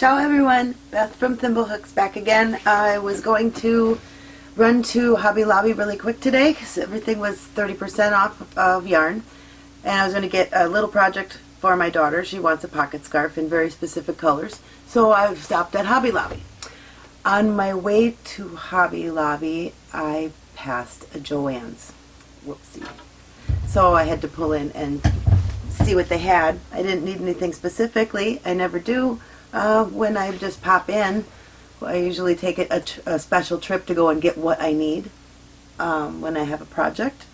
Ciao everyone, Beth from Thimblehooks back again. I was going to run to Hobby Lobby really quick today because everything was 30% off of yarn. And I was going to get a little project for my daughter. She wants a pocket scarf in very specific colors. So I stopped at Hobby Lobby. On my way to Hobby Lobby, I passed a Joann's. Whoopsie. So I had to pull in and see what they had. I didn't need anything specifically. I never do. Uh, when I just pop in, I usually take it a, a, special trip to go and get what I need um, when I have a project.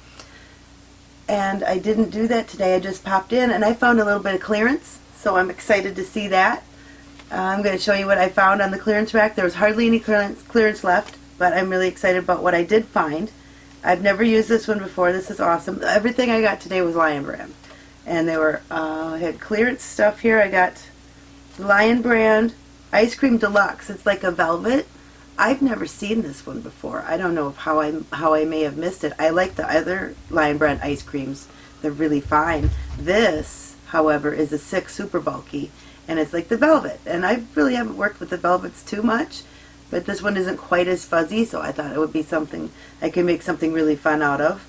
And I didn't do that today. I just popped in and I found a little bit of clearance. So I'm excited to see that. Uh, I'm going to show you what I found on the clearance rack. There was hardly any clearance, clearance left, but I'm really excited about what I did find. I've never used this one before. This is awesome. Everything I got today was Lion Brand. And they were, uh, I had clearance stuff here. I got Lion Brand Ice Cream Deluxe. It's like a velvet. I've never seen this one before. I don't know how I how I may have missed it. I like the other Lion Brand ice creams. They're really fine. This, however, is a six super bulky, and it's like the velvet. And I really haven't worked with the velvets too much, but this one isn't quite as fuzzy, so I thought it would be something I could make something really fun out of.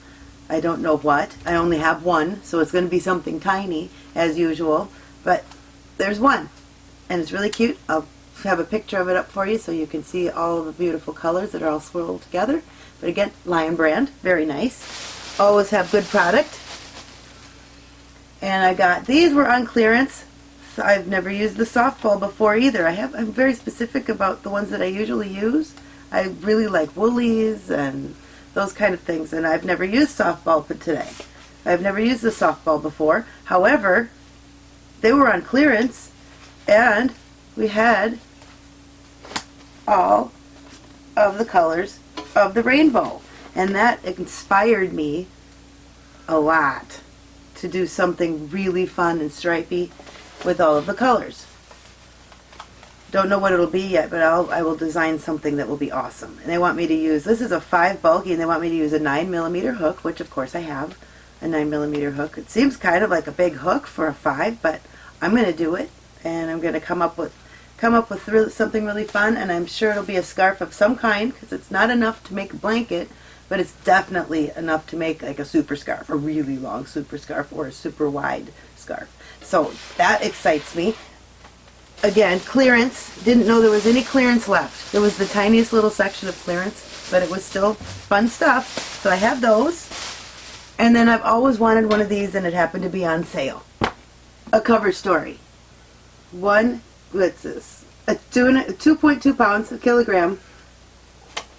I don't know what. I only have one, so it's going to be something tiny, as usual. But there's one and it's really cute. I'll have a picture of it up for you so you can see all the beautiful colors that are all swirled together. But again, Lion Brand, very nice. Always have good product. And I got, these were on clearance. So I've never used the softball before either. I have, I'm very specific about the ones that I usually use. I really like woolies and those kind of things. And I've never used softball but today. I've never used the softball before. However, they were on clearance and we had all of the colors of the rainbow and that inspired me a lot to do something really fun and stripy with all of the colors. Don't know what it'll be yet, but I'll, I will design something that will be awesome. And they want me to use, this is a 5 bulky, and they want me to use a 9 millimeter hook, which of course I have a 9 millimeter hook. It seems kind of like a big hook for a 5, but I'm going to do it and I'm going to come up with come up with really, something really fun and I'm sure it'll be a scarf of some kind because it's not enough to make a blanket but it's definitely enough to make like a super scarf, a really long super scarf or a super wide scarf. So that excites me. Again, clearance. Didn't know there was any clearance left. There was the tiniest little section of clearance, but it was still fun stuff. So I have those. And then I've always wanted one of these and it happened to be on sale. A cover story one, this? A 2.2 pounds, a kilogram,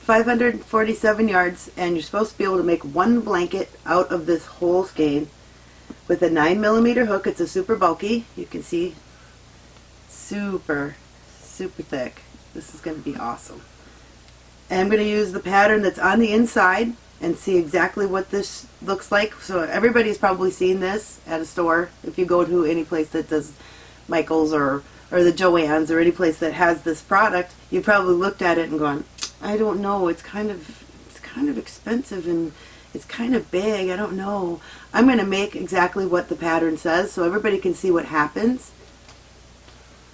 547 yards, and you're supposed to be able to make one blanket out of this whole skein with a 9 millimeter hook. It's a super bulky. You can see super, super thick. This is going to be awesome. And I'm going to use the pattern that's on the inside and see exactly what this looks like. So everybody's probably seen this at a store if you go to any place that does Michael's or or the Joann's or any place that has this product, you probably looked at it and gone, I don't know, it's kind of it's kind of expensive and it's kind of big, I don't know. I'm going to make exactly what the pattern says so everybody can see what happens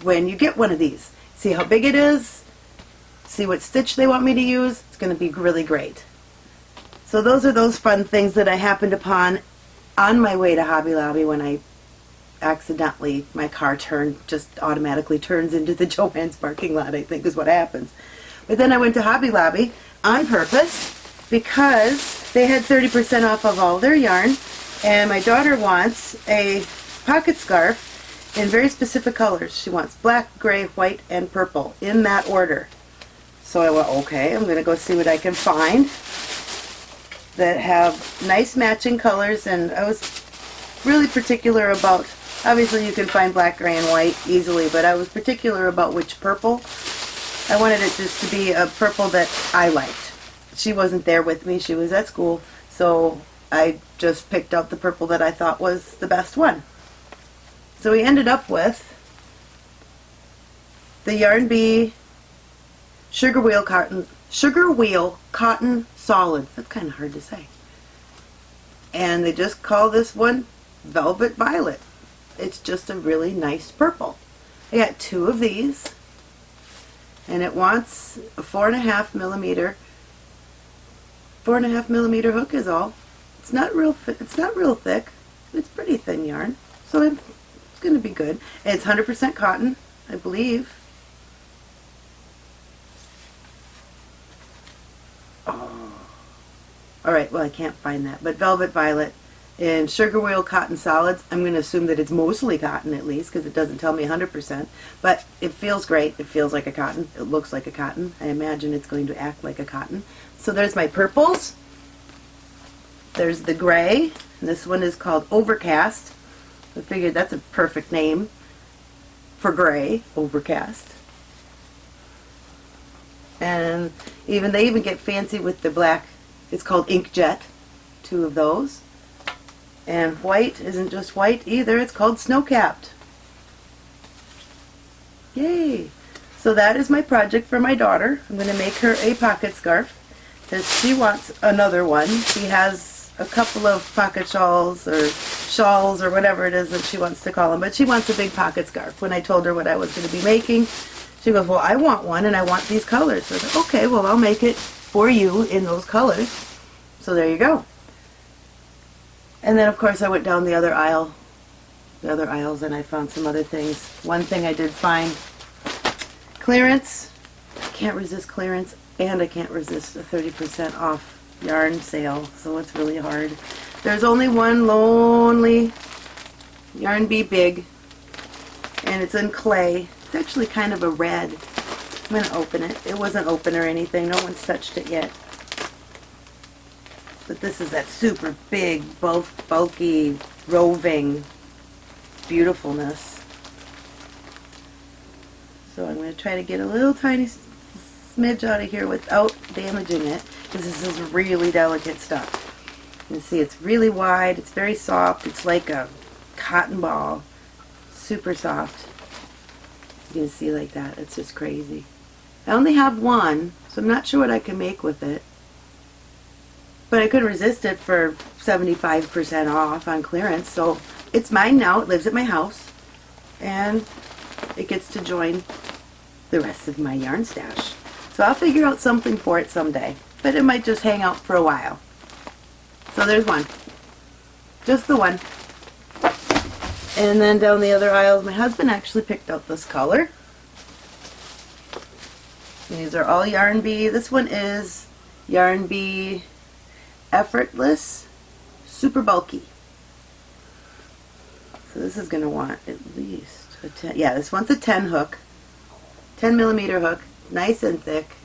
when you get one of these. See how big it is, see what stitch they want me to use, it's going to be really great. So those are those fun things that I happened upon on my way to Hobby Lobby when I accidentally my car turned just automatically turns into the Joann's parking lot I think is what happens. But then I went to Hobby Lobby on purpose because they had 30% off of all their yarn. And my daughter wants a pocket scarf in very specific colors. She wants black gray white and purple in that order. So I went okay I'm gonna go see what I can find that have nice matching colors. And I was really particular about Obviously you can find black, gray, and white easily, but I was particular about which purple. I wanted it just to be a purple that I liked. She wasn't there with me, she was at school, so I just picked out the purple that I thought was the best one. So we ended up with the Yarn Bee Sugar Wheel Cotton Sugar Wheel Cotton Solids. That's kind of hard to say. And they just call this one Velvet Violet it's just a really nice purple. I got two of these. and it wants a four and a half millimeter four and a half millimeter hook is all it's not real it's not real thick it's pretty thin yarn so it's going to be good and it's 100% cotton I believe oh. alright well I can't find that but velvet violet and sugar wheel cotton solids, I'm going to assume that it's mostly cotton at least because it doesn't tell me 100%. But it feels great. It feels like a cotton. It looks like a cotton. I imagine it's going to act like a cotton. So there's my purples. There's the gray. This one is called Overcast. I figured that's a perfect name for gray, Overcast. And even they even get fancy with the black. It's called Inkjet. Two of those. And white isn't just white either, it's called snow-capped. Yay! So that is my project for my daughter. I'm going to make her a pocket scarf because she wants another one. She has a couple of pocket shawls or shawls or whatever it is that she wants to call them, but she wants a big pocket scarf. When I told her what I was going to be making, she goes, well, I want one and I want these colors. So I said, okay, well, I'll make it for you in those colors. So there you go. And then of course I went down the other aisle, the other aisles, and I found some other things. One thing I did find, clearance. I can't resist clearance, and I can't resist a 30% off yarn sale, so it's really hard. There's only one lonely Yarn Bee Big, and it's in clay. It's actually kind of a red. I'm going to open it. It wasn't open or anything. No one's touched it yet. But this is that super big, both bulky, roving beautifulness. So I'm going to try to get a little tiny smidge out of here without damaging it because this is really delicate stuff. You can see it's really wide, it's very soft, it's like a cotton ball, super soft. You can see like that, it's just crazy. I only have one, so I'm not sure what I can make with it. But I couldn't resist it for 75% off on clearance. So it's mine now. It lives at my house. And it gets to join the rest of my yarn stash. So I'll figure out something for it someday. But it might just hang out for a while. So there's one. Just the one. And then down the other aisles, my husband actually picked out this color. These are all Yarn Bee. This one is Yarn Bee effortless, super bulky. So this is going to want at least a 10, yeah, this one's a 10 hook, 10 millimeter hook, nice and thick.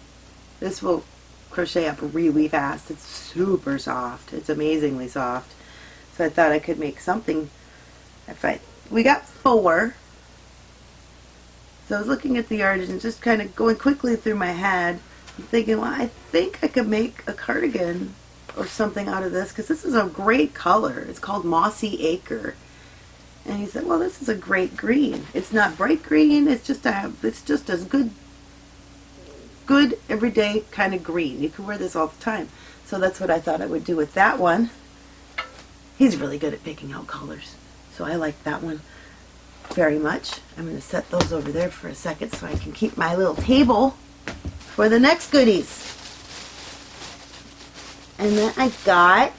This will crochet up really fast. It's super soft. It's amazingly soft. So I thought I could make something. If I, we got four. So I was looking at the yard and just kind of going quickly through my head, thinking, well, I think I could make a cardigan or something out of this because this is a great color. It's called Mossy Acre. And he said, well, this is a great green. It's not bright green. It's just a, it's just as good, good everyday kind of green. You can wear this all the time. So that's what I thought I would do with that one. He's really good at picking out colors. So I like that one very much. I'm going to set those over there for a second so I can keep my little table for the next goodies. And then I got,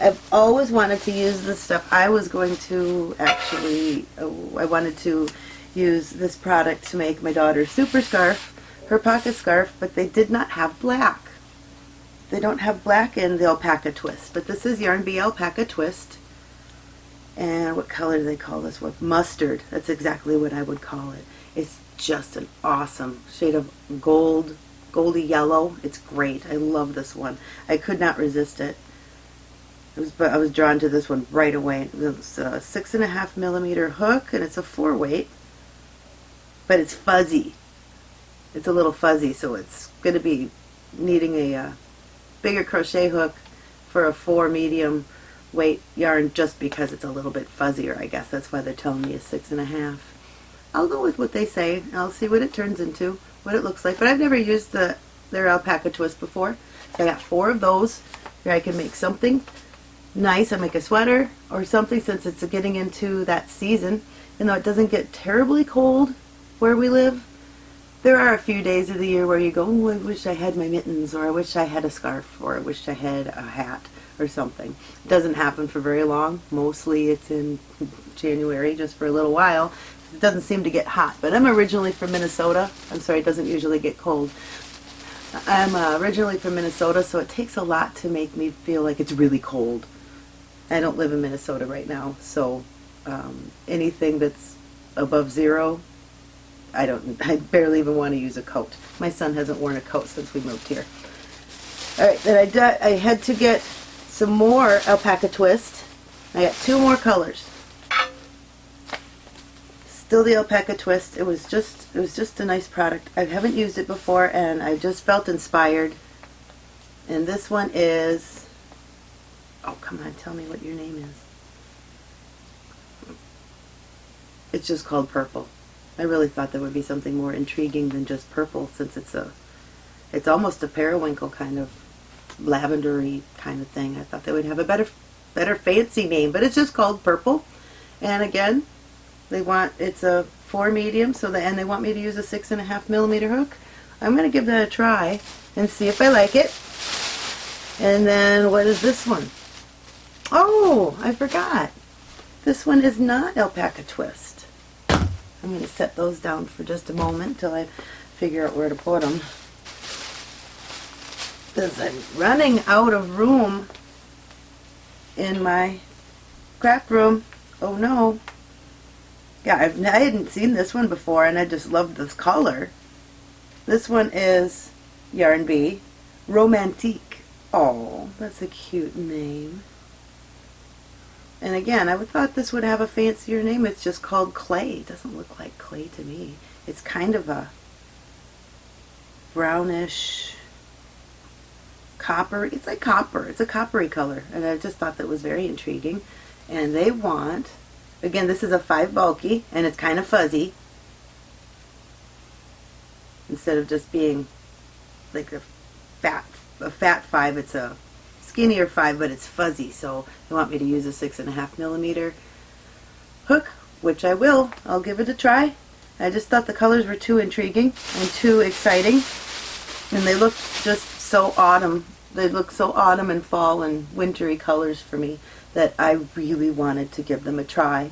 I've always wanted to use this stuff. I was going to actually, oh, I wanted to use this product to make my daughter's super scarf, her pocket scarf, but they did not have black. They don't have black in the alpaca twist, but this is Yarn Bee Alpaca Twist. And what color do they call this one? Mustard. That's exactly what I would call it. It's just an awesome shade of gold goldy yellow. It's great. I love this one. I could not resist it. it was, I was drawn to this one right away. It's a six and a half millimeter hook and it's a four weight, but it's fuzzy. It's a little fuzzy, so it's going to be needing a uh, bigger crochet hook for a four medium weight yarn just because it's a little bit fuzzier, I guess. That's why they're telling me a six and a half. I'll go with what they say. I'll see what it turns into what it looks like. But I've never used the their alpaca twist before. So I got four of those where I can make something nice. I make a sweater or something since it's getting into that season. And though it doesn't get terribly cold where we live, there are a few days of the year where you go, oh, I wish I had my mittens, or I wish I had a scarf, or I wish I had a hat, or something. It doesn't happen for very long. Mostly it's in January, just for a little while. It doesn't seem to get hot. But I'm originally from Minnesota. I'm sorry, it doesn't usually get cold. I'm uh, originally from Minnesota, so it takes a lot to make me feel like it's really cold. I don't live in Minnesota right now, so um, anything that's above zero, I don't. I barely even want to use a coat. My son hasn't worn a coat since we moved here. All right, then I, I had to get some more alpaca twist. I got two more colors. Still the alpaca twist. It was just it was just a nice product. I haven't used it before and I just felt inspired. And this one is Oh, come on, tell me what your name is. It's just called purple. I really thought there would be something more intriguing than just purple since it's a it's almost a periwinkle kind of lavendery kind of thing. I thought they would have a better, better fancy name, but it's just called Purple. And again, they want it's a four medium, so the and they want me to use a six and a half millimeter hook. I'm gonna give that a try and see if I like it. And then what is this one? Oh, I forgot. This one is not alpaca twist. I'm going to set those down for just a moment till I figure out where to put them because I'm running out of room in my craft room. Oh no. Yeah, I've, I hadn't seen this one before and I just love this color. This one is Yarn Bee Romantique. Oh, that's a cute name. And again, I would thought this would have a fancier name. It's just called clay. It doesn't look like clay to me. It's kind of a brownish copper. It's like copper. It's a coppery color. And I just thought that was very intriguing. And they want, again, this is a 5 bulky, and it's kind of fuzzy. Instead of just being like a fat, a fat 5, it's a skinnier 5, but it's fuzzy. So they want me to use a 6.5 millimeter hook, which I will. I'll give it a try. I just thought the colors were too intriguing and too exciting. And they look just so autumn. They look so autumn and fall and wintry colors for me that I really wanted to give them a try.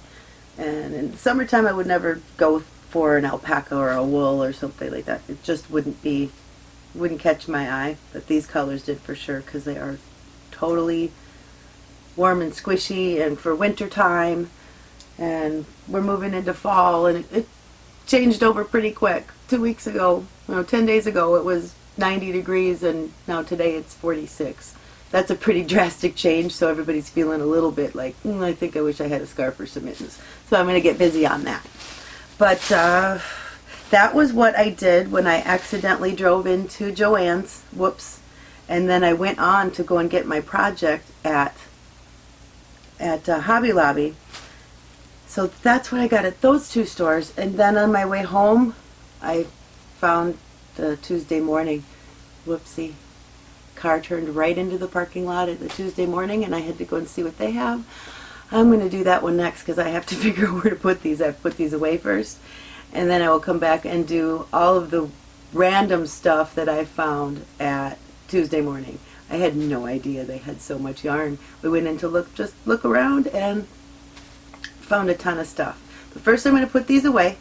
And in summertime, I would never go for an alpaca or a wool or something like that. It just wouldn't be, wouldn't catch my eye. But these colors did for sure because they are totally warm and squishy and for winter time. And we're moving into fall and it, it changed over pretty quick. Two weeks ago, you know, 10 days ago, it was 90 degrees and now today it's 46. That's a pretty drastic change, so everybody's feeling a little bit like, mm, I think I wish I had a scarf or some mittens. So I'm going to get busy on that. But uh, that was what I did when I accidentally drove into Joann's. Whoops. And then I went on to go and get my project at at uh, Hobby Lobby. So that's what I got at those two stores. And then on my way home, I found the Tuesday morning. Whoopsie. Car turned right into the parking lot at the Tuesday morning and I had to go and see what they have. I'm going to do that one next because I have to figure out where to put these. I've put these away first and then I will come back and do all of the random stuff that I found at Tuesday morning. I had no idea they had so much yarn. We went in to look, just look around and found a ton of stuff. But first I'm going to put these away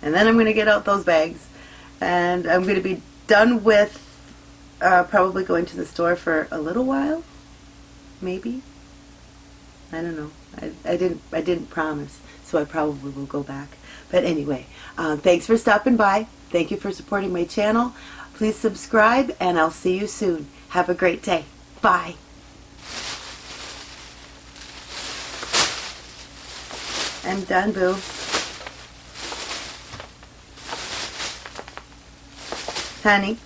and then I'm going to get out those bags and I'm going to be done with uh, probably going to the store for a little while, maybe. I don't know. I, I didn't I didn't promise, so I probably will go back. But anyway, um, thanks for stopping by. Thank you for supporting my channel. Please subscribe, and I'll see you soon. Have a great day. Bye. I'm done, boo. honey.